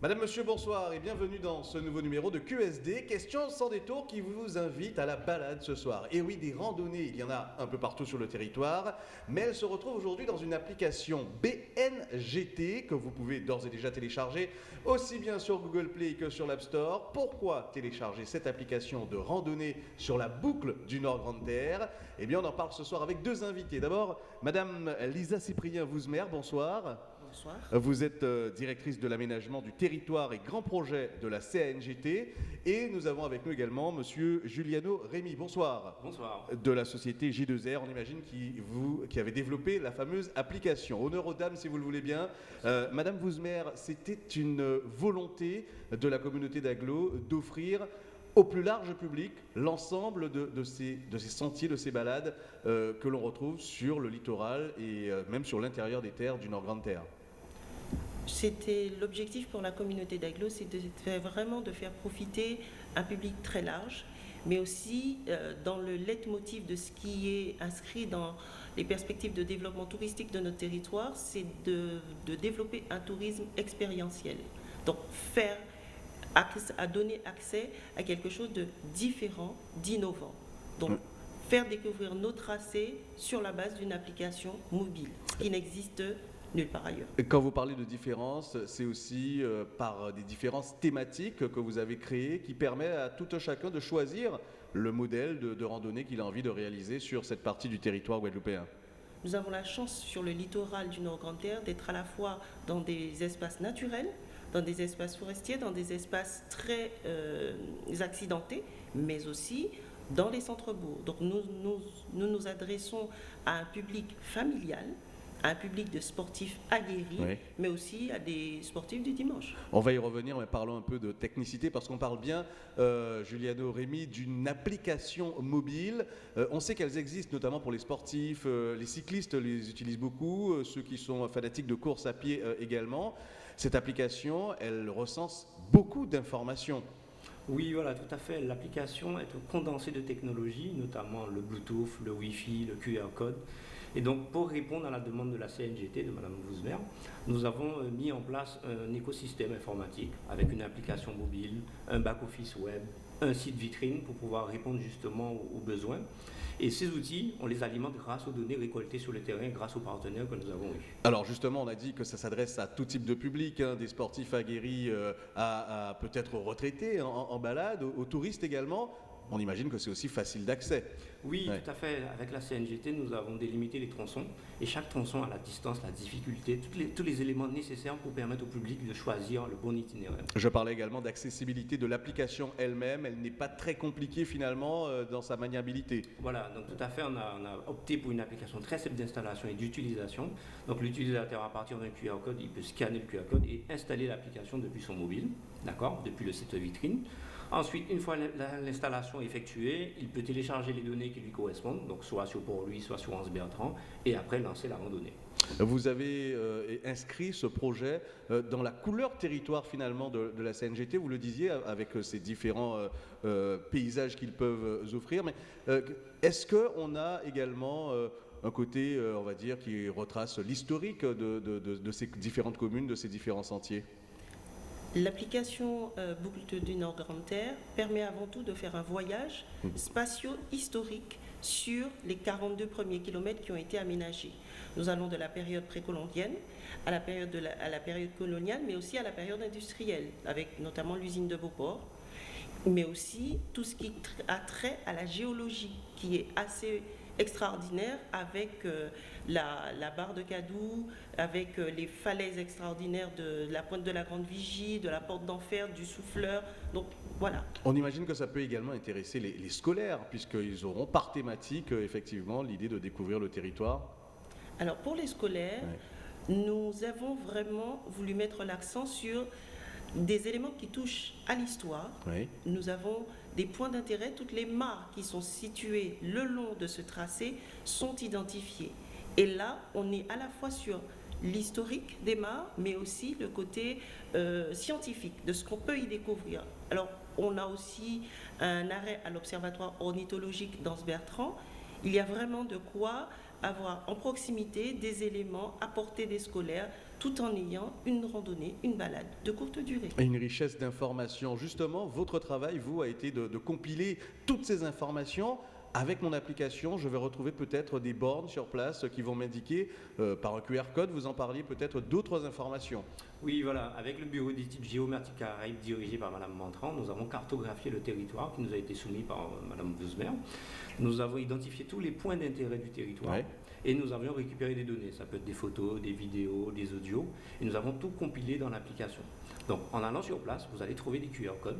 Madame, Monsieur, bonsoir et bienvenue dans ce nouveau numéro de QSD, question sans détour qui vous invite à la balade ce soir. Et oui, des randonnées, il y en a un peu partout sur le territoire, mais elles se retrouvent aujourd'hui dans une application BNGT que vous pouvez d'ores et déjà télécharger aussi bien sur Google Play que sur l'App Store. Pourquoi télécharger cette application de randonnée sur la boucle du Nord Grande Terre? Eh bien, on en parle ce soir avec deux invités. D'abord, Madame Lisa Cyprien-Vouzmer, bonsoir. Bonsoir. Vous êtes euh, directrice de l'aménagement du territoire et grand projet de la CNGT. Et nous avons avec nous également Monsieur Giuliano Rémy. Bonsoir. Bonsoir. De la société J2R, on imagine, qui, vous, qui avait développé la fameuse application. Honneur aux dames, si vous le voulez bien. Euh, Madame Vouzmer, c'était une volonté de la communauté d'Aglo d'offrir au plus large public l'ensemble de, de ces, de ces sentiers, de ces balades euh, que l'on retrouve sur le littoral et euh, même sur l'intérieur des terres du Nord-Grande-Terre. C'était l'objectif pour la communauté d'Aglo, c'est de vraiment de faire profiter un public très large, mais aussi euh, dans le leitmotiv de ce qui est inscrit dans les perspectives de développement touristique de notre territoire, c'est de, de développer un tourisme expérientiel. Donc faire accès- à donner accès à quelque chose de différent, d'innovant. Donc, Mm. faire découvrir nos tracés sur la base d'une application mobile, qui n'existe nulle part ailleurs. Et Quand vous parlez de différences, c'est aussi euh, par des différences thématiques que vous avez créées qui permet à tout un chacun de choisir le modèle de, de randonnée qu'il a envie de réaliser sur cette partie du territoire guadeloupéen. Nous avons la chance sur le littoral du Nord-Grande-Terre d'être à la fois dans des espaces naturels, dans des espaces forestiers, dans des espaces très euh, accidentés, mais aussi dans les centres-bourgs. Donc nous nous, nous nous adressons à un public familial, à un public de sportifs aguerris, Oui. mais aussi à des sportifs du dimanche. On va y revenir, mais parlons un peu de technicité parce qu'on parle bien, euh, Juliano Rémy, d'une application mobile. Euh, on sait qu'elles existent notamment pour les sportifs, euh, les cyclistes les utilisent beaucoup, euh, ceux qui sont fanatiques de course à pied euh, également. Cette application, elle recense beaucoup d'informations. Oui, voilà, tout à fait. L'application est un condensé de technologies, notamment le Bluetooth, le Wi-Fi, le QR code. Et donc, pour répondre à la demande de la CNGT, de Mme Vousmer, nous avons euh, mis en place un écosystème informatique avec une application mobile, un back-office web, un site vitrine pour pouvoir répondre justement aux, besoins. Et ces outils, on les alimente grâce aux données récoltées sur le terrain, grâce aux partenaires que nous avons eus. Alors justement, on a dit que ça s'adresse à tout type de public, hein, des sportifs aguerris euh, à, peut-être retraités en, balade, aux touristes également. On imagine que c'est aussi facile d'accès. Oui, Ouais. tout à fait. Avec la CNGT, nous avons délimité les tronçons et chaque tronçon a la distance, la difficulté, les- tous les éléments nécessaires pour permettre au public de choisir le bon itinéraire. Je parlais également d'accessibilité de l'application elle-même. Elle n'est pas très compliquée finalement euh, dans sa maniabilité. Voilà, donc tout à fait, on a, on a opté pour une application très simple d'installation et d'utilisation. Donc l'utilisateur, à partir d'un QR code, il peut scanner le QR code et installer l'application depuis son mobile, d'accord, depuis le site vitrine. Ensuite, une fois la- l'installation effectuée, il peut télécharger les données qui lui correspondent, donc soit sur Port-Louis, soit sur Anse Bertrand, et après lancer la randonnée. Vous avez euh, inscrit ce projet euh, dans la couleur territoire finalement de, la CNGT, vous le disiez, avec euh, ces différents paysages qu'ils peuvent offrir. Mais est-ce qu'on a également un côté, on va dire, qui retrace l'historique de ces différentes communes, de ces différents sentiers? L'application euh, Boucle du Nord Grande Terre permet avant tout de faire un voyage spatio-historique sur les 42 premiers kilomètres qui ont été aménagés. Nous allons de la période précolombienne à la période, de la, à la période coloniale, mais aussi à la période industrielle, avec notamment l'usine de Beauport, mais aussi tout ce qui a trait à la géologie, qui est assez extraordinaire avec euh, la, la barre de Cadou, avec euh, les falaises extraordinaires de la pointe de la Grande Vigie, de la porte d'enfer, du souffleur. Donc voilà. On imagine que ça peut également intéresser les, les scolaires, puisqu'ils auront par thématique, euh, effectivement, l'idée de découvrir le territoire. Alors pour les scolaires, nous avons vraiment voulu mettre l'accent sur des éléments qui touchent à l'histoire. Oui. Nous avons des points d'intérêt. Toutes les mares qui sont situées le long de ce tracé sont identifiées. Et là, on est à la fois sur l'historique des mares, mais aussi le côté euh, scientifique de ce qu'on peut y découvrir. Alors, on a aussi un arrêt à l'Observatoire ornithologique dans Bertrand. Il y a vraiment de quoi avoir en proximité des éléments apportés des scolaires tout en ayant une randonnée, une balade de courte durée. Et une richesse d'informations. Justement, votre travail, vous, a été de, de compiler toutes ces informations avec mon application, je vais retrouver peut-être des bornes sur place qui vont m'indiquer euh, par un QR code, vous en parliez peut-être d'autres informations. Oui, voilà, avec le bureau d'études géométriques Caraïbes dirigé par Mme Mantran, nous avons cartographié le territoire qui nous a été soumis par euh, Mme Bouzmer. Nous avons identifié tous les points d'intérêt du territoire. Ouais. Et nous avions récupéré des données, ça peut être des photos, des vidéos, des audios, et nous avons tout compilé dans l'application. Donc en allant sur place, vous allez trouver des QR codes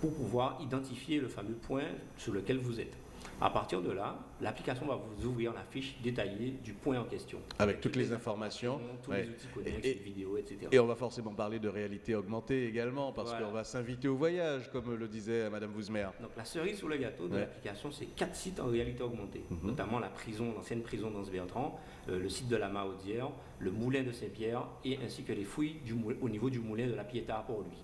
pour pouvoir identifier le fameux point sur lequel vous êtes. À partir de là, l'application va vous ouvrir la fiche détaillée du point en question. Avec toutes les informations. Tous Ouais. les outils connexes, Et- les vidéos, etc. Et on va forcément parler de réalité augmentée également, parce Voilà. qu'on va s'inviter au voyage, comme le disait Madame Wouzmer. Donc la cerise sur le gâteau de Ouais. l'application, c'est quatre sites en réalité augmentée, Mhm. notamment la prison, l'ancienne prison d'Anse-Bertrand, euh, le site de la Mahaudière, le moulin de Saint-Pierre et ainsi que les fouilles du au niveau du moulin de la Pietà à Port-Louis.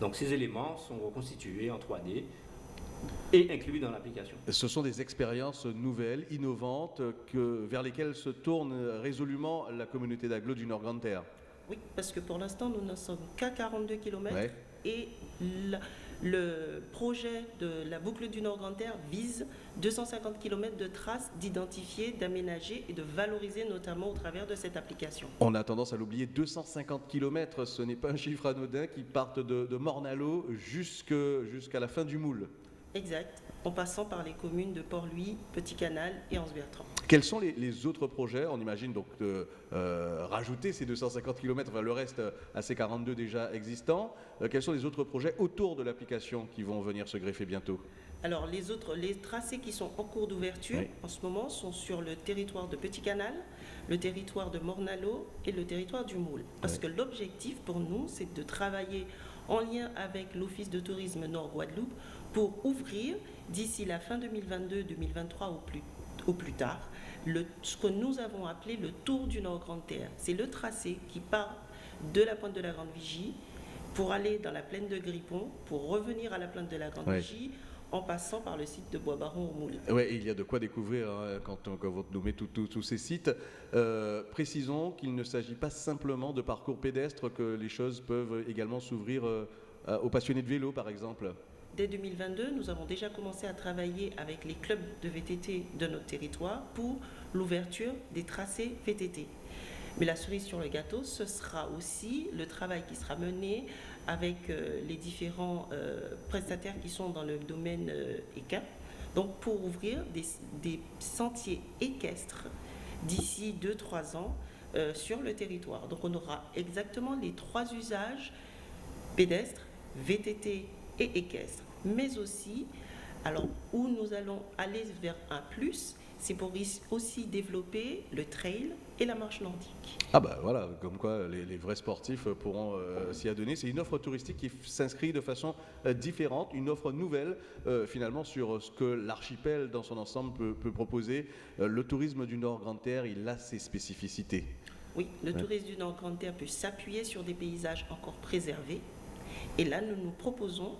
Donc ces éléments sont reconstitués en 3D et inclus dans l'application. Ce sont des expériences nouvelles, innovantes, que, vers lesquelles se tourne résolument la communauté d'agglo du Nord-Grande-Terre. Oui, parce que pour l'instant, nous ne sommes qu'à 42 km Ouais. et la- le projet de la boucle du Nord-Grand-Terre vise 250 km de traces d'identifier, d'aménager et de valoriser notamment au travers de cette application. On a tendance à l'oublier, 250 km, ce n'est pas un chiffre anodin qui partent de, de Mornalo jusque- jusqu'à la fin du moule. Exact, en passant par les communes de Port-Louis, Petit Canal et Anse-Bertrand. Quels sont les, les autres projets? On imagine donc de euh, rajouter ces 250 km, enfin le reste euh, à ces 42 déjà existants. Euh, quels sont les autres projets autour de l'application qui vont venir se greffer bientôt? Alors les autres, les tracés qui sont en cours d'ouverture Oui. en ce moment sont sur le territoire de Petit Canal, le territoire de Mornalo et le territoire du Moule. Parce Oui. que l'objectif pour nous, c'est de travailler en lien avec l'Office de tourisme Nord-Guadeloupe pour ouvrir d'ici la fin 2022-2023 au plus, au plus tard le- ce que nous avons appelé le Tour du Nord-Grande-Terre. C'est le tracé qui part de la pointe de la Grande Vigie pour aller dans la plaine de Grippon, pour revenir à la plaine de la Grande Ouais. Vigie, en passant par le site de Bois-Baron au Moule. Oui, il y a de quoi découvrir hein, quand, on, quand vous nommez tous ces sites. Euh, précisons qu'il ne s'agit pas simplement de parcours pédestres, que les choses peuvent également s'ouvrir euh, aux passionnés de vélo, par exemple. Dès 2022, nous avons déjà commencé à travailler avec les clubs de VTT de notre territoire pour l'ouverture des tracés VTT. Mais la cerise sur le gâteau, ce sera aussi le travail qui sera mené avec euh, les différents euh, prestataires qui sont dans le domaine euh, ECA, donc pour ouvrir des, sentiers équestres d'ici 2-3 ans sur le territoire. Donc on aura exactement les trois usages pédestres, VTT et équestre, mais aussi, alors où nous allons aller vers un plus, c'est pour aussi développer le trail et la marche nordique. Ah bah voilà, comme quoi les, les vrais sportifs pourront euh, s'y adonner. C'est une offre touristique qui s'inscrit de façon euh, différente, une offre nouvelle euh, finalement sur ce que l'archipel dans son ensemble peut, peut proposer. Le tourisme du Nord-Grande-Terre, il a ses spécificités. Oui, le Ouais. tourisme du Nord-Grande-Terre peut s'appuyer sur des paysages encore préservés. Et là, nous nous proposons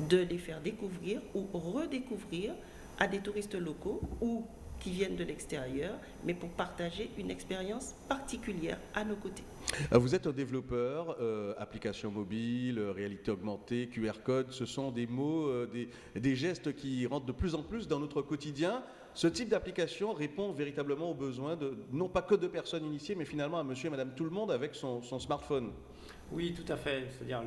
de les faire découvrir ou redécouvrir à des touristes locaux ou qui viennent de l'extérieur, mais pour partager une expérience particulière à nos côtés. Euh, Vous êtes un développeur, euh, application mobile, euh, réalité augmentée, QR code, ce sont des mots, euh, des, gestes qui rentrent de plus en plus dans notre quotidien. Ce type d'application répond véritablement aux besoins de, non pas que de personnes initiées, mais finalement à monsieur et madame tout le monde avec son smartphone. Oui, tout à fait. C'est-à-dire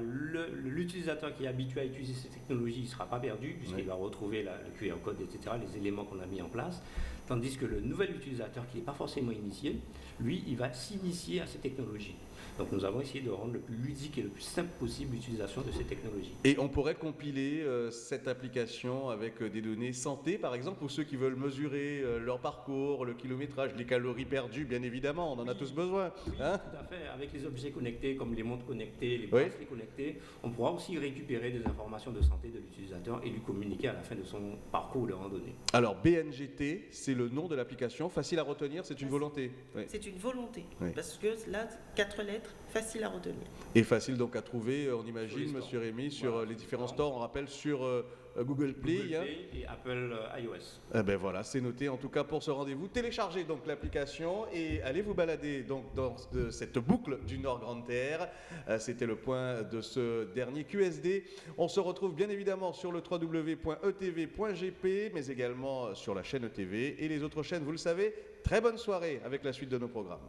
l'utilisateur qui est habitué à utiliser ces technologies ne sera pas perdu puisqu'il Oui. va retrouver la- le QR code, etc., les éléments qu'on a mis en place. Tandis que le nouvel utilisateur qui n'est pas forcément initié, lui, il va s'initier à ces technologies. Donc nous avons essayé de rendre le plus ludique et le plus simple possible l'utilisation de ces technologies. Et on pourrait compiler euh, cette application avec euh, des données santé, par exemple, pour ceux qui veulent mesurer euh, leur parcours, le kilométrage, les calories perdues, bien évidemment, on en a tous besoin. Oui, hein? tout à fait. Avec les objets connectés comme les montres connectées, les Oui. bracelets connectés, on pourra aussi récupérer des informations de santé de l'utilisateur et lui communiquer à la fin de son parcours de randonnée. Alors BNGT, c'est le nom de l'application, facile à retenir, c'est une volonté. Oui. C'est une volonté, Oui. parce que là, quatre lettres, facile à retenir. Et facile donc à trouver, euh, on les imagine. Monsieur Rémy, sur Voilà, euh, les sur les différents stores. stores. On rappelle sur euh, Google Play. Google hein. Play et Apple euh, iOS. Eh ben voilà, c'est noté en tout cas pour ce rendez-vous. Téléchargez donc l'application et allez vous balader donc dans de cette boucle du Nord Grande Terre. Euh, C'était le point de ce dernier QSD. On se retrouve bien évidemment sur le www.etv.gp, mais également sur la chaîne ETV et les autres chaînes. Vous le savez. Très bonne soirée avec la suite de nos programmes.